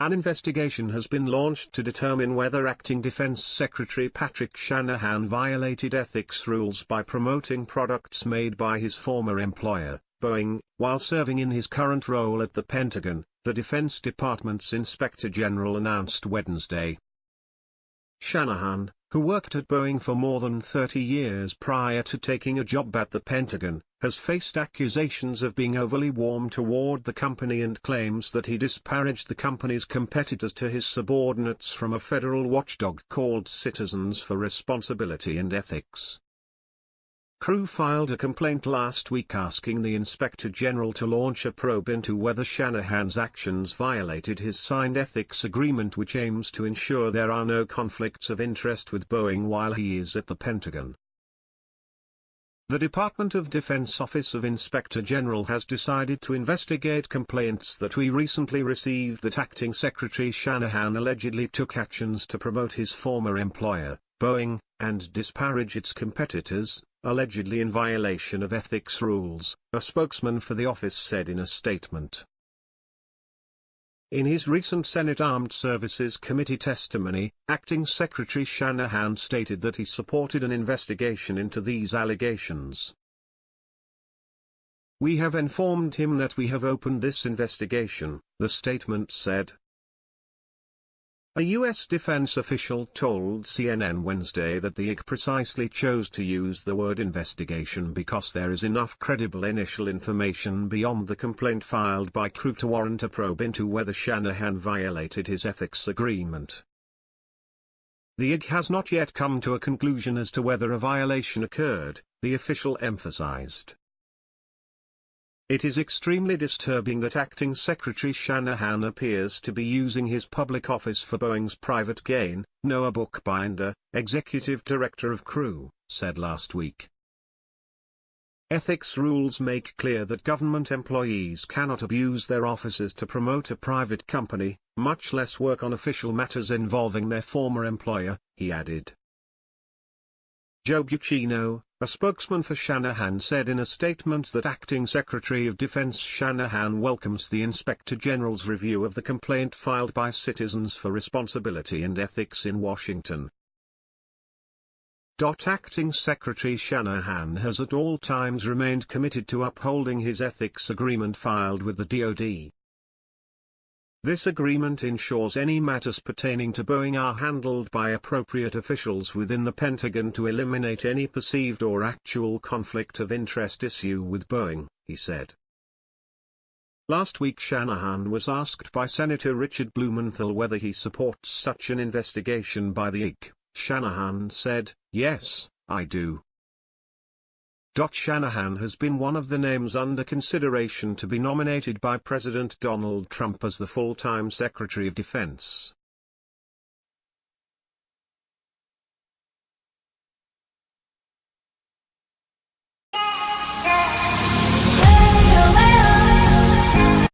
An investigation has been launched to determine whether Acting Defense Secretary Patrick Shanahan violated ethics rules by promoting products made by his former employer, Boeing, while serving in his current role at the Pentagon, the Defense Department's Inspector General announced Wednesday. Shanahan, who worked at Boeing for more than 30 years prior to taking a job at the Pentagon, has faced accusations of being overly warm toward the company and claims that he disparaged the company's competitors to his subordinates from a federal watchdog called Citizens for Responsibility and Ethics. Crew filed a complaint last week asking the Inspector General to launch a probe into whether Shanahan's actions violated his signed ethics agreement which aims to ensure there are no conflicts of interest with Boeing while he is at the Pentagon. The Department of Defense Office of Inspector General has decided to investigate complaints that we recently received that Acting Secretary Shanahan allegedly took actions to promote his former employer, Boeing, and disparage its competitors, allegedly in violation of ethics rules, a spokesman for the office said in a statement. In his recent Senate Armed Services Committee testimony, Acting Secretary Shanahan stated that he supported an investigation into these allegations. We have informed him that we have opened this investigation, the statement said. A U.S. defense official told CNN Wednesday that the IG precisely chose to use the word investigation because there is enough credible initial information beyond the complaint filed by Crew to warrant a probe into whether Shanahan violated his ethics agreement. The IG has not yet come to a conclusion as to whether a violation occurred, the official emphasized. It is extremely disturbing that Acting Secretary Shanahan appears to be using his public office for Boeing's private gain, Noah Bookbinder, executive director of Crew, said last week. Ethics rules make clear that government employees cannot abuse their offices to promote a private company, much less work on official matters involving their former employer, he added. Joe Buccino, a spokesman for Shanahan said in a statement that Acting Secretary of Defense Shanahan welcomes the Inspector General's review of the complaint filed by Citizens for Responsibility and Ethics in Washington. Acting Secretary Shanahan has at all times remained committed to upholding his ethics agreement filed with the DoD. This agreement ensures any matters pertaining to Boeing are handled by appropriate officials within the Pentagon to eliminate any perceived or actual conflict of interest issue with Boeing, he said. Last week Shanahan was asked by Senator Richard Blumenthal whether he supports such an investigation by the IG. Shanahan said, yes, I do. Shanahan has been one of the names under consideration to be nominated by President Donald Trump as the full-time Secretary of Defense.